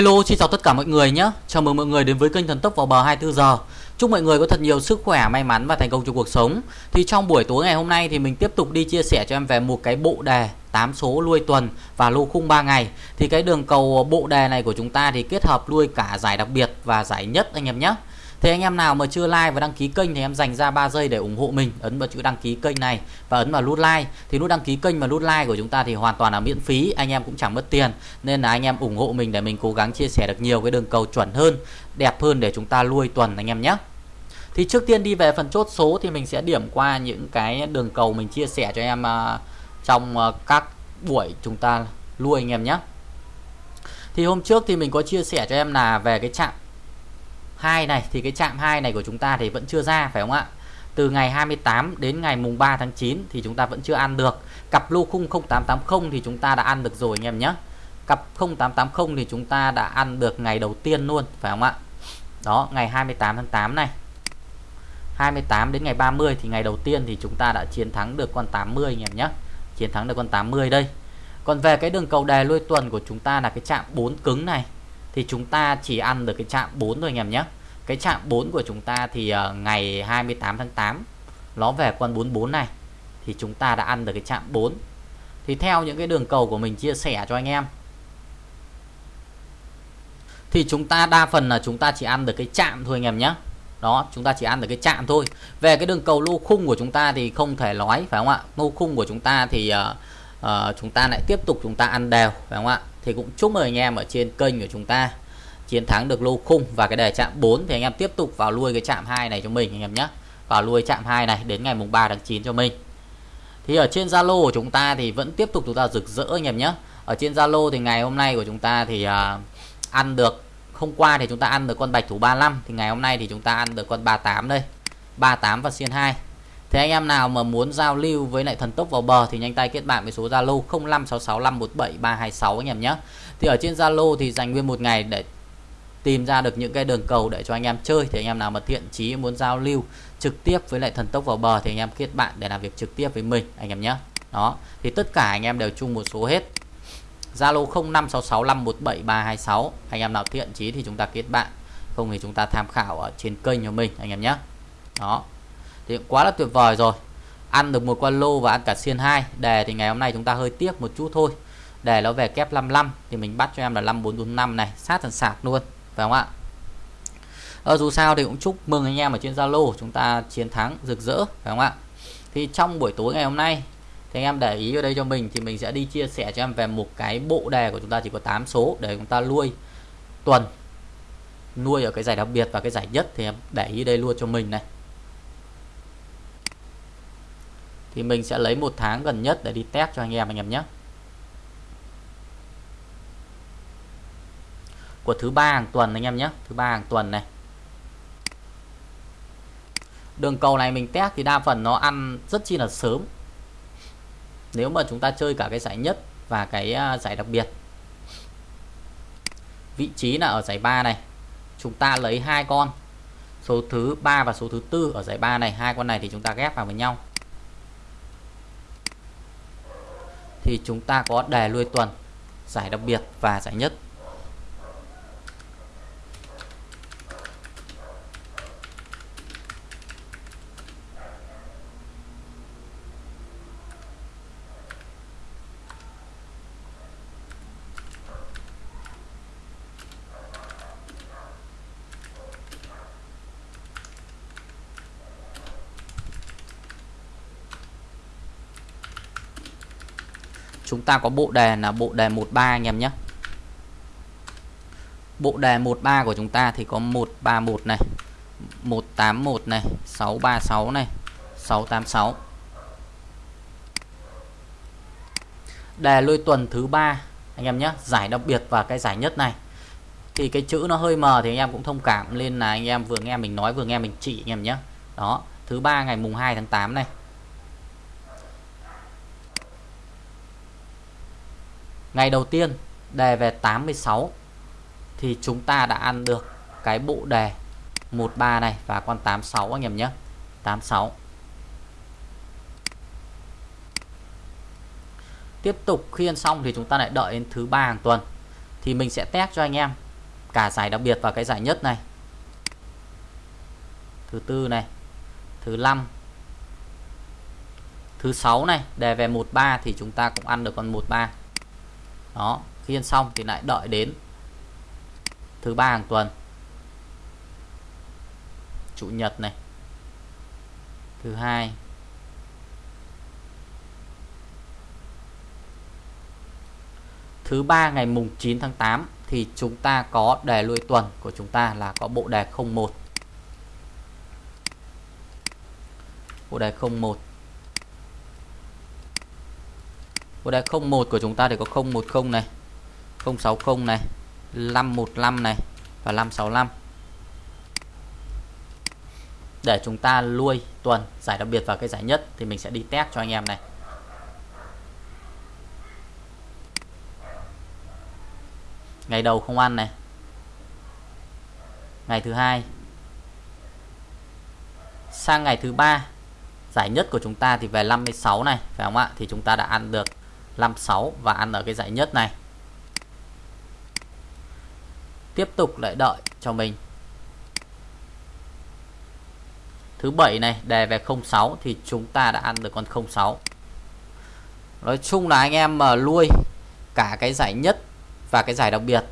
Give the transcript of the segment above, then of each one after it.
Hello, xin chào tất cả mọi người nhé. Chào mừng mọi người đến với kênh Thần Tốc vào bờ 24 giờ. Chúc mọi người có thật nhiều sức khỏe, may mắn và thành công trong cuộc sống. Thì trong buổi tối ngày hôm nay thì mình tiếp tục đi chia sẻ cho em về một cái bộ đề 8 số lui tuần và lô khung 3 ngày. Thì cái đường cầu bộ đề này của chúng ta thì kết hợp lui cả giải đặc biệt và giải nhất anh em nhé. Thế anh em nào mà chưa like và đăng ký kênh thì em dành ra 3 giây để ủng hộ mình. Ấn vào chữ đăng ký kênh này và ấn vào nút like. Thì nút đăng ký kênh và nút like của chúng ta thì hoàn toàn là miễn phí. Anh em cũng chẳng mất tiền. Nên là anh em ủng hộ mình để mình cố gắng chia sẻ được nhiều cái đường cầu chuẩn hơn, Đẹp hơn để chúng ta lui tuần anh em nhé. Thì trước tiên đi về phần chốt số thì mình sẽ điểm qua những cái đường cầu mình chia sẻ cho em à, Trong à, các buổi chúng ta lui anh em nhé. Thì hôm trước thì mình có chia sẻ cho em là về cái chạm 2 này, thì cái chạm 2 này của chúng ta thì vẫn chưa ra, phải không ạ? Từ ngày 28 đến ngày mùng 3 tháng 9 thì chúng ta vẫn chưa ăn được. Cặp lô khung 0880 thì chúng ta đã ăn được rồi anh em nhé. Cặp 0880 thì chúng ta đã ăn được ngày đầu tiên luôn, phải không ạ? Đó, ngày 28 tháng 8 này. 28 đến ngày 30 thì ngày đầu tiên thì chúng ta đã chiến thắng được con 80 anh em nhé. Chiến thắng được con 80 đây. Còn về cái đường cầu đề lôi tuần của chúng ta là cái chạm 4 cứng này thì chúng ta chỉ ăn được cái chạm 4 thôi anh em nhé cái chạm 4 của chúng ta thì uh, ngày 28 tháng 8 nó về con 44 này thì chúng ta đã ăn được cái chạm 4 thì theo những cái đường cầu của mình chia sẻ cho anh em thì chúng ta đa phần là chúng ta chỉ ăn được cái chạm thôi anh em nhé đó chúng ta chỉ ăn được cái chạm thôi về cái đường cầu lô khung của chúng ta thì không thể nói phải không ạ lô khung của chúng ta thì uh, uh, chúng ta lại tiếp tục chúng ta ăn đều phải không ạ thì cũng chúc mừng anh em ở trên kênh của chúng ta. Chiến thắng được lô khung và cái đề chạm 4 thì anh em tiếp tục vào lui cái chạm 2 này cho mình anh em nhé. Vào lui chạm 2 này đến ngày mùng 3 tháng 9 cho mình. Thì ở trên Zalo của chúng ta thì vẫn tiếp tục chúng ta rực rỡ anh em nhé. Ở trên Zalo thì ngày hôm nay của chúng ta thì uh, ăn được hôm qua thì chúng ta ăn được con bạch thủ 35 thì ngày hôm nay thì chúng ta ăn được con 38 đây. 38 và xiên 2 Thế anh em nào mà muốn giao lưu với lại thần tốc vào bờ thì nhanh tay kết bạn với số Zalo 0566517326 anh em nhé. Thì ở trên Zalo thì dành nguyên một ngày để tìm ra được những cái đường cầu để cho anh em chơi thì anh em nào mà thiện chí muốn giao lưu trực tiếp với lại thần tốc vào bờ thì anh em kết bạn để làm việc trực tiếp với mình anh em nhé. Đó, thì tất cả anh em đều chung một số hết. Zalo 0566517326. Anh em nào thiện chí thì chúng ta kết bạn, không thì chúng ta tham khảo ở trên kênh của mình anh em nhé. Đó thì quá là tuyệt vời rồi. Ăn được một con lô và ăn cả xiên 2 đề thì ngày hôm nay chúng ta hơi tiếc một chút thôi. Đề nó về kép 55 thì mình bắt cho em là 5445 này. Sát thần sạc luôn phải không ạ? Ờ, dù sao thì cũng chúc mừng anh em ở trên Zalo chúng ta chiến thắng rực rỡ phải không ạ? Thì trong buổi tối ngày hôm nay thì anh em để ý ở đây cho mình thì mình sẽ đi chia sẻ cho em về một cái bộ đề của chúng ta chỉ có 8 số để chúng ta nuôi tuần nuôi ở cái giải đặc biệt và cái giải nhất thì em để ý đây luôn cho mình này. Thì mình sẽ lấy một tháng gần nhất để đi test cho anh em anh em nhé. Của thứ ba hàng tuần anh em nhé, thứ ba hàng tuần này. Đường cầu này mình test thì đa phần nó ăn rất chi là sớm. Nếu mà chúng ta chơi cả cái giải nhất và cái à, giải đặc biệt. Vị trí là ở giải 3 này. Chúng ta lấy hai con. Số thứ ba và số thứ tư ở giải 3 này. Hai con này thì chúng ta ghép vào với nhau. Thì chúng ta có đề lui tuần giải đặc biệt và giải nhất. Chúng ta có bộ đề là bộ đề 13 anh em nhé. Bộ đề 13 của chúng ta thì có 131 này 181 này 636 này 686 đề lôi tuần thứ ba, anh em nhé, giải đặc biệt và cái giải nhất này. Thì cái chữ nó hơi mờ thì anh em cũng thông cảm nên là anh em vừa nghe mình nói, vừa nghe mình chỉ anh em nhé. Đó, thứ ba ngày mùng 2 tháng 8 này. Ngày đầu tiên, đề về 86 thì chúng ta đã ăn được cái bộ đề 13 này và con 86 anh em nhé. 86. Tiếp tục khi ăn xong thì chúng ta lại đợi đến thứ ba hàng tuần, thì mình sẽ test cho anh em cả giải đặc biệt và cái giải nhất này thứ tư này, thứ năm, thứ sáu này, đề về 13 thì chúng ta cũng ăn được con 13 đó, khi ăn xong thì lại đợi đến thứ ba hàng tuần. Chủ nhật này. Thứ hai. Thứ ba ngày mùng 9 tháng 8 thì chúng ta có đề lui tuần của chúng ta là có bộ đề 01 bộ đề 01 Ở đây 01 của chúng ta thì có 010 này 060 này 515 này và 565 để chúng ta lui tuần, giải đặc biệt vào cái giải nhất thì mình sẽ đi test cho anh em này. Ngày đầu không ăn này. Ngày thứ hai. Sang ngày thứ ba, giải nhất của chúng ta thì về 56 này, phải không ạ? Thì chúng ta đã ăn được 56 và ăn ở cái dãy nhất này. Tiếp tục lại đợi cho mình. Thứ bảy này đề về 06 thì chúng ta đã ăn được con 06 nói chung là anh em mà nuôi cả cái giải nhất và cái giải đặc biệt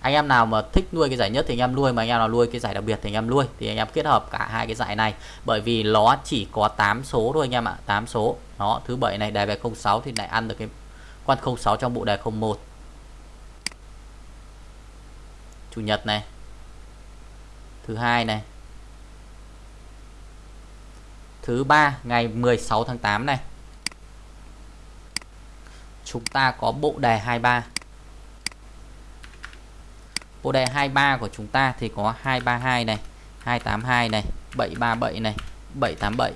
anh em nào mà thích nuôi cái giải nhất thì anh em nuôi, mà anh em nào nuôi cái giải đặc biệt thì anh em nuôi. Thì anh em kết hợp cả hai cái giải này. Bởi vì nó chỉ có 8 số thôi anh em ạ 8 số. Nó thứ bảy này đề về 06 thì lại ăn được cái con 06 trong bộ đề 01 chủ nhật này. Thứ hai này. Thứ ba, ngày 16 tháng 8 này. Chúng ta có bộ đề 23 bộ đề 23 của chúng ta thì có 232 này 282 này 737 này 787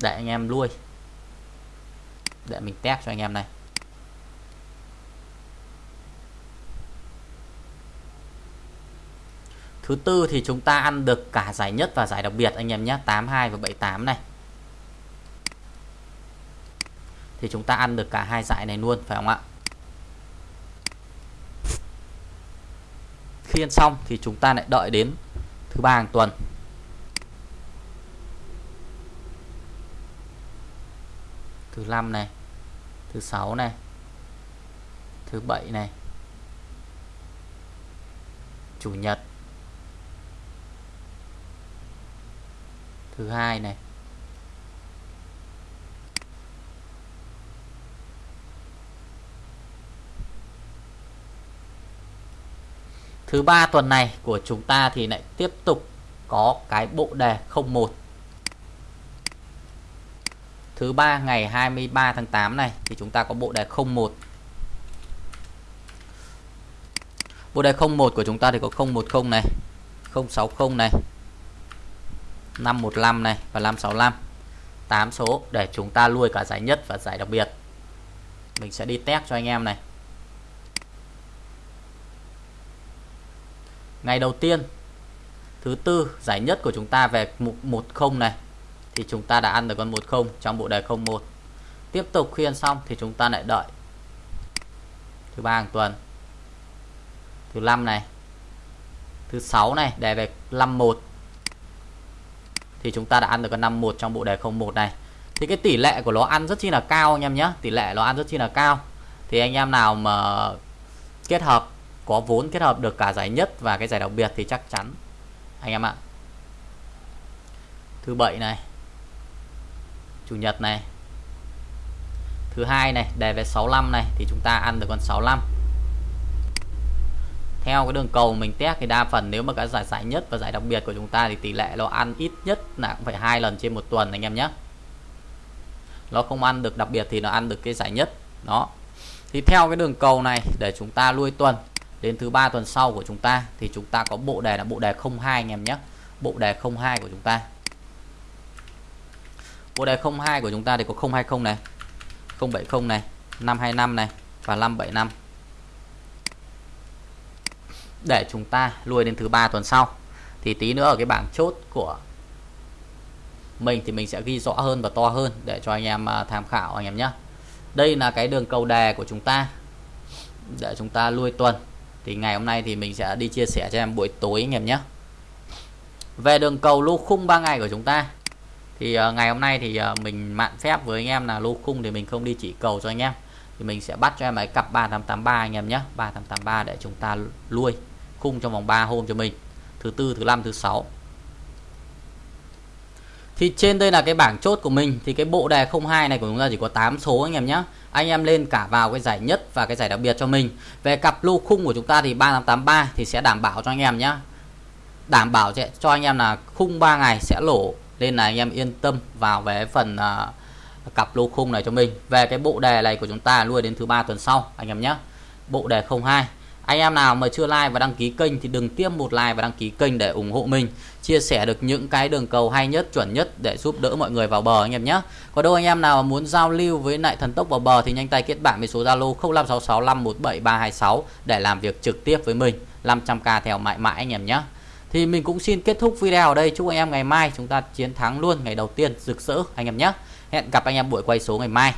để anh em lui. Để mình test cho anh em này. Thứ tư thì chúng ta ăn được cả giải nhất và giải đặc biệt anh em nhé 82 và 78 này. Thì chúng ta ăn được cả hai giải này luôn, phải không ạ? Khi ăn xong thì chúng ta lại đợi đến thứ ba hàng tuần. Thứ năm này, Thứ sáu này, Thứ bảy này, Chủ nhật, thứ hai này Thứ ba tuần này của chúng ta thì lại tiếp tục có cái bộ đề 01. Thứ ba ngày 23 tháng 8 này thì chúng ta có bộ đề 01. Bộ đề 01 của chúng ta thì có 010 này, 060 này, 515 này và 565 8 số để chúng ta nuôi cả giải nhất và giải đặc biệt mình sẽ đi test cho anh em này ngày đầu tiên, thứ tư giải nhất của chúng ta về mục 10 này, thì chúng ta đã ăn được con 10 trong bộ đề 01 tiếp tục khi ăn xong thì chúng ta lại đợi thứ ba hàng tuần. Thứ năm này, thứ sáu này, đề về 51 thì chúng ta đã ăn được con 51 trong bộ đề 01 này. Thì cái tỷ lệ của nó ăn rất chi là cao anh em nhé, tỷ lệ nó ăn rất chi là cao. Thì anh em nào mà kết hợp có vốn kết hợp được cả giải nhất và cái giải đặc biệt thì chắc chắn. Anh em ạ. Thứ bảy này. Chủ nhật này. Thứ hai này đề về 65 này thì chúng ta ăn được con 65 theo cái đường cầu mình test thì đa phần nếu mà cái giải giải nhất và giải đặc biệt của chúng ta thì tỷ lệ nó ăn ít nhất là cũng phải hai lần trên một tuần anh em nhé. Nó không ăn được đặc biệt thì nó ăn được cái giải nhất. Đó. Thì theo cái đường cầu này để chúng ta nuôi tuần đến thứ ba tuần sau của chúng ta thì chúng ta có bộ đề là bộ đề 02 anh em nhé. Bộ đề 02 của chúng ta. Bộ đề 02 của chúng ta thì có 020 này 070 này 525 này và 575 để chúng ta lùi đến thứ ba tuần sau thì tí nữa ở cái bảng chốt của mình thì mình sẽ ghi rõ hơn và to hơn để cho anh em à, tham khảo anh em nhé. Đây là cái đường cầu đề của chúng ta để chúng ta lùi tuần thì ngày hôm nay thì mình sẽ đi chia sẻ cho em buổi tối anh em nhé. Về đường cầu lô khung 3 ngày của chúng ta. Thì uh, ngày hôm nay thì uh, mình mạn phép với anh em là lô khung thì mình không đi chỉ cầu cho anh em. Thì mình sẽ bắt cho em ấy cặp 3883 anh em nhé. 3883 để chúng ta lui khung trong vòng 3 hôm cho mình. Thứ tư thứ năm thứ sáu thì trên đây là cái bảng chốt của mình. Thì cái bộ đề 02 này của chúng ta chỉ có 8 số anh em nhé anh em lên cả vào cái giải nhất và cái giải đặc biệt cho mình. Về cặp lô khung của chúng ta thì 3883 thì sẽ đảm bảo cho anh em nhé đảm bảo cho anh em là khung 3 ngày sẽ lỗ nên là anh em yên tâm vào về phần uh, cặp lô khung này cho mình. Về cái bộ đề này của chúng ta nuôi đến thứ ba tuần sau anh em nhé bộ đề 02 anh em nào mà chưa like và đăng ký kênh thì đừng tiêm một like và đăng ký kênh để ủng hộ mình. Chia sẻ được những cái đường cầu hay nhất, chuẩn nhất để giúp đỡ mọi người vào bờ anh em nhé. Có đâu anh em nào muốn giao lưu với lại thần tốc vào bờ thì nhanh tay kết bạn với số Zalo 0566517326 để làm việc trực tiếp với mình. 500k theo mãi mãi anh em nhé. Thì mình cũng xin kết thúc video ở đây. Chúc anh em ngày mai chúng ta chiến thắng luôn ngày đầu tiên, rực rỡ anh em nhé. Hẹn gặp anh em buổi quay số ngày mai.